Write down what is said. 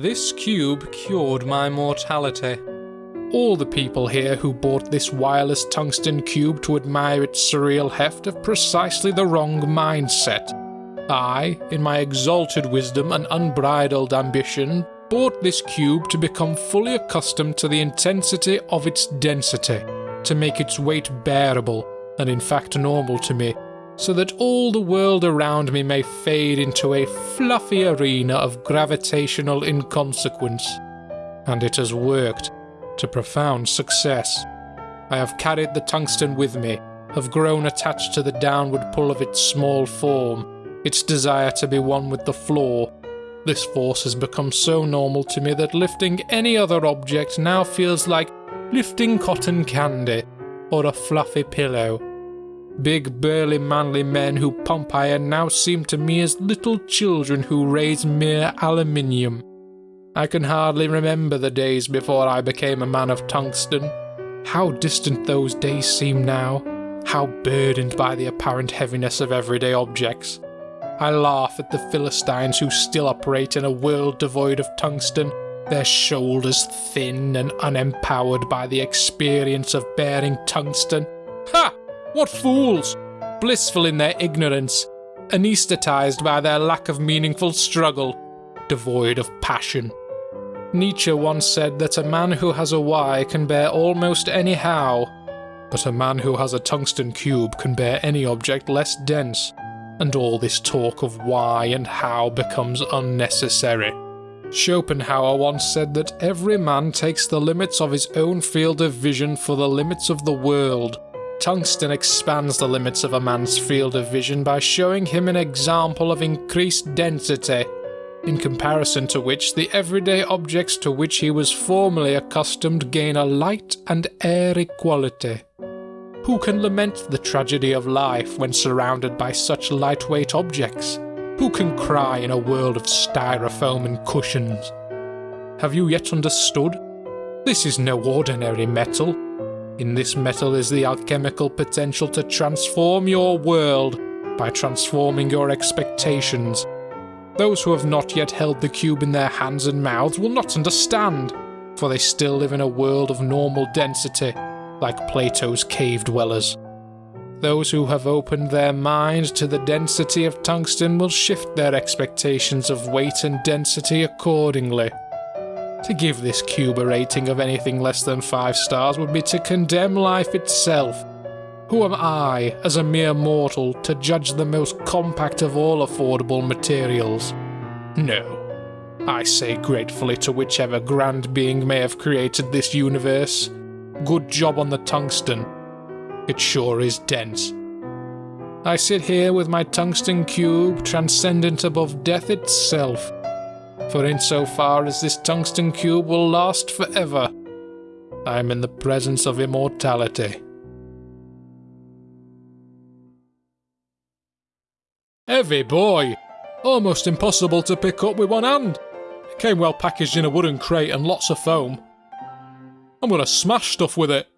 This cube cured my mortality. All the people here who bought this wireless tungsten cube to admire its surreal heft have precisely the wrong mindset. I, in my exalted wisdom and unbridled ambition, bought this cube to become fully accustomed to the intensity of its density, to make its weight bearable, and in fact normal to me, so that all the world around me may fade into a fluffy arena of gravitational inconsequence. And it has worked to profound success. I have carried the tungsten with me, have grown attached to the downward pull of its small form, its desire to be one with the floor. This force has become so normal to me that lifting any other object now feels like lifting cotton candy or a fluffy pillow. Big, burly, manly men who pump iron now seem to me as little children who raise mere aluminium. I can hardly remember the days before I became a man of tungsten. How distant those days seem now, how burdened by the apparent heaviness of everyday objects. I laugh at the Philistines who still operate in a world devoid of tungsten, their shoulders thin and unempowered by the experience of bearing tungsten. Ha! What fools! Blissful in their ignorance, anesthetized by their lack of meaningful struggle, devoid of passion. Nietzsche once said that a man who has a why can bear almost any how, but a man who has a tungsten cube can bear any object less dense, and all this talk of why and how becomes unnecessary. Schopenhauer once said that every man takes the limits of his own field of vision for the limits of the world. Tungsten expands the limits of a man's field of vision by showing him an example of increased density in comparison to which the everyday objects to which he was formerly accustomed gain a light and airy quality. Who can lament the tragedy of life when surrounded by such lightweight objects? Who can cry in a world of styrofoam and cushions? Have you yet understood? This is no ordinary metal. In this metal is the alchemical potential to transform your world by transforming your expectations those who have not yet held the cube in their hands and mouths will not understand, for they still live in a world of normal density, like Plato's cave dwellers. Those who have opened their mind to the density of tungsten will shift their expectations of weight and density accordingly. To give this cube a rating of anything less than 5 stars would be to condemn life itself who am I, as a mere mortal, to judge the most compact of all affordable materials? No. I say gratefully to whichever grand being may have created this universe. Good job on the tungsten. It sure is dense. I sit here with my tungsten cube, transcendent above death itself. For insofar as this tungsten cube will last forever, I am in the presence of immortality. Heavy boy! Almost impossible to pick up with one hand. It came well packaged in a wooden crate and lots of foam. I'm gonna smash stuff with it.